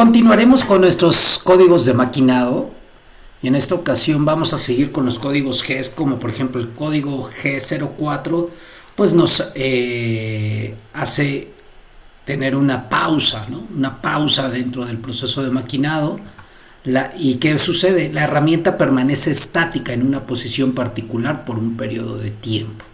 Continuaremos con nuestros códigos de maquinado y en esta ocasión vamos a seguir con los códigos GES como por ejemplo el código G04 pues nos eh, hace tener una pausa, ¿no? una pausa dentro del proceso de maquinado ¿Y qué sucede? La herramienta permanece estática en una posición particular por un periodo de tiempo.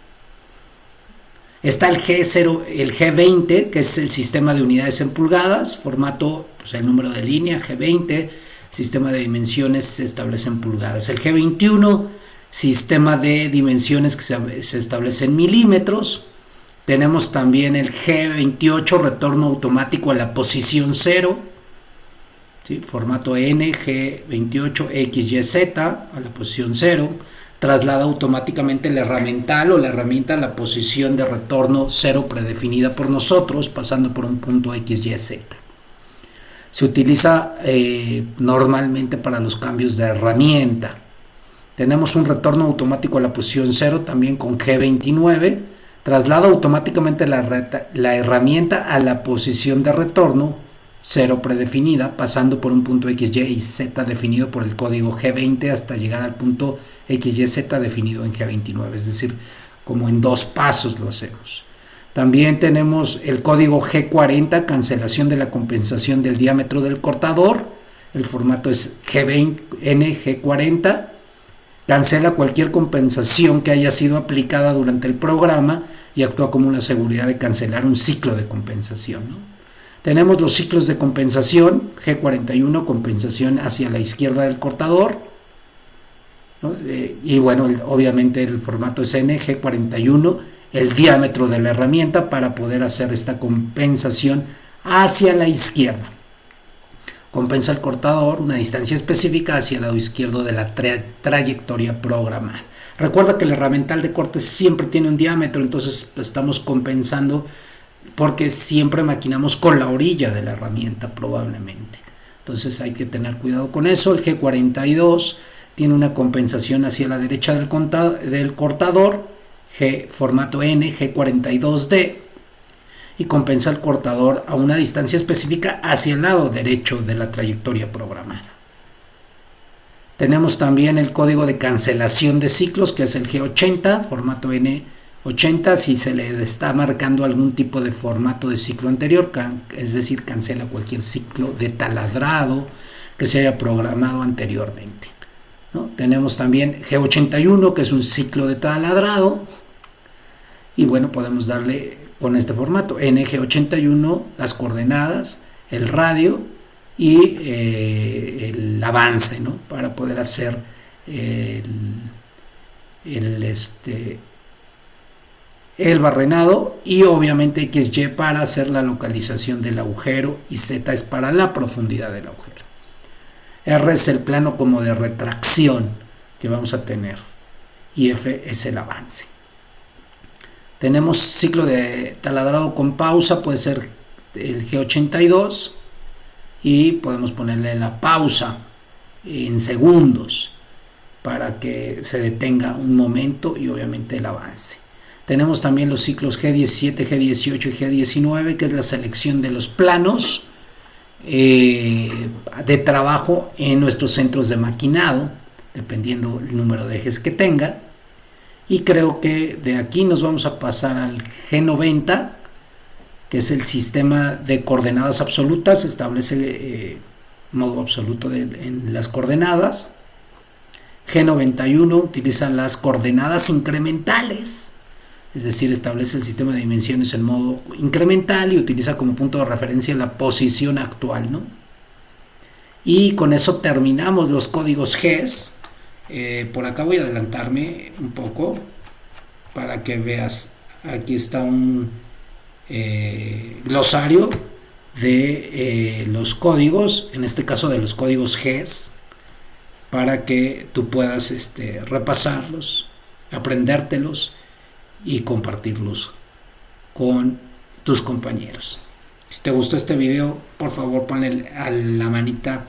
Está el G0, el G20, que es el sistema de unidades en pulgadas, formato, pues el número de línea, G20, sistema de dimensiones se establece en pulgadas. El G21, sistema de dimensiones que se, se establece en milímetros. Tenemos también el G28, retorno automático a la posición 0 formato NG28XYZ a la posición 0, traslada automáticamente la herramienta o la herramienta a la posición de retorno 0 predefinida por nosotros, pasando por un punto XYZ. Se utiliza eh, normalmente para los cambios de herramienta. Tenemos un retorno automático a la posición 0 también con G29, traslada automáticamente la, herramienta a la posición de retorno 0 predefinida, pasando por un punto XY y Z definido por el código G20 hasta llegar al punto XYZ definido en G29, es decir, como en dos pasos lo hacemos. También tenemos el código G40, cancelación de la compensación del diámetro del cortador, el formato es G20, NG40, cancela cualquier compensación que haya sido aplicada durante el programa y actúa como una seguridad de cancelar un ciclo de compensación. Tenemos los ciclos de compensación, G41, compensación hacia la izquierda del cortador. Eh, y bueno, obviamente el formato es N, G41, el diámetro de la herramienta para poder hacer esta compensación hacia la izquierda. Compensa el cortador una distancia específica hacia el lado izquierdo de la trayectoria programada. Recuerda que el herramiental de corte siempre tiene un diámetro, entonces estamos compensando porque siempre maquinamos con la orilla de la herramienta probablemente. Entonces hay que tener cuidado con eso. El G42 tiene una compensación hacia la derecha del, del cortador, G formato N, G42D, y compensa el cortador a una distancia específica hacia el lado derecho de la trayectoria programada. Tenemos también el código de cancelación de ciclos, que es el G80, formato N 80 si se le está marcando algún tipo de formato de ciclo anterior, es decir, cancela cualquier ciclo de taladrado que se haya programado anteriormente. Tenemos también G81 que es un ciclo de taladrado y bueno, podemos darle con este formato NG81 las coordenadas, el radio y eh, el avance ¿no? para poder hacer el, este, el barrenado y obviamente XY para hacer la localización del agujero y Z es para la profundidad del agujero. R es el plano como de retracción que vamos a tener y F es el avance. Tenemos ciclo de taladrado con pausa, puede ser el G82 y podemos ponerle la pausa en segundos para que se detenga un momento y obviamente el avance. Tenemos también los ciclos G17, G18 y G19, que es la selección de los planos eh, de trabajo en nuestros centros de maquinado, dependiendo el número de ejes que tenga. Y creo que de aquí nos vamos a pasar al G90, que es el sistema de coordenadas absolutas, establece eh, modo absoluto en las coordenadas. G91 utiliza las coordenadas incrementales es decir, establece el sistema de dimensiones en modo incremental y utiliza como punto de referencia la posición actual. ¿no? Y con eso terminamos los códigos GES. Eh, por acá voy a adelantarme un poco para que veas. Aquí está un eh, glosario de eh, los códigos, en este caso de los códigos GES, para que tú puedas este, repasarlos, aprendértelos y compartirlos con tus compañeros. Si te gustó este video, por favor ponle a la manita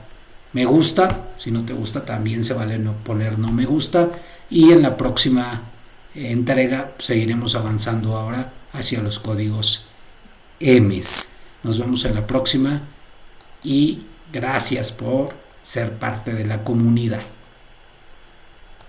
me gusta. Si no te gusta, también se vale no poner no me gusta. Y en la próxima entrega seguiremos avanzando ahora hacia los códigos EMES. Nos vemos en la próxima y Gracias por ser parte de la comunidad.